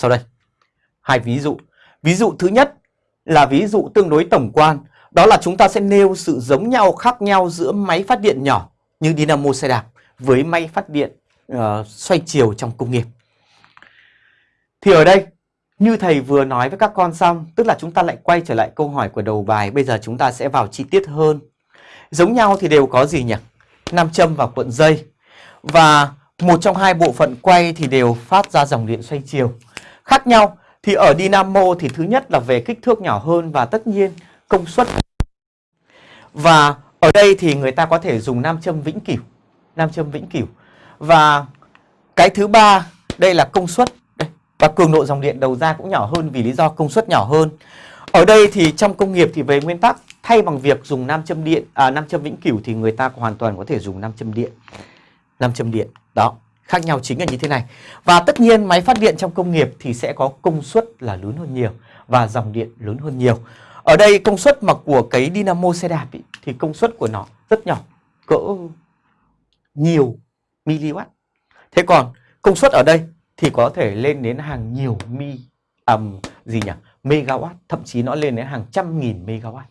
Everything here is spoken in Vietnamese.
sau đây. Hai ví dụ. Ví dụ thứ nhất là ví dụ tương đối tổng quan, đó là chúng ta sẽ nêu sự giống nhau khác nhau giữa máy phát điện nhỏ như dynamo xe đạp với máy phát điện uh, xoay chiều trong công nghiệp. Thì ở đây như thầy vừa nói với các con xong, tức là chúng ta lại quay trở lại câu hỏi của đầu bài, bây giờ chúng ta sẽ vào chi tiết hơn. Giống nhau thì đều có gì nhỉ? Nam châm và cuộn dây. Và một trong hai bộ phận quay thì đều phát ra dòng điện xoay chiều. Khác nhau thì ở dynamo thì thứ nhất là về kích thước nhỏ hơn và tất nhiên công suất. Và ở đây thì người ta có thể dùng nam châm vĩnh cửu, nam châm vĩnh cửu. Và cái thứ ba đây là công suất đây. và cường độ dòng điện đầu ra cũng nhỏ hơn vì lý do công suất nhỏ hơn. Ở đây thì trong công nghiệp thì về nguyên tắc thay bằng việc dùng nam châm điện à, nam châm vĩnh cửu thì người ta hoàn toàn có thể dùng nam châm điện. Nam châm điện. Đó, khác nhau chính là như thế này. Và tất nhiên máy phát điện trong công nghiệp thì sẽ có công suất là lớn hơn nhiều và dòng điện lớn hơn nhiều. Ở đây công suất mà của cái dynamo xe đạp ý, thì công suất của nó rất nhỏ, cỡ nhiều mw. Thế còn công suất ở đây thì có thể lên đến hàng nhiều mi um, gì nhỉ? megawatt, thậm chí nó lên đến hàng trăm nghìn megawatt.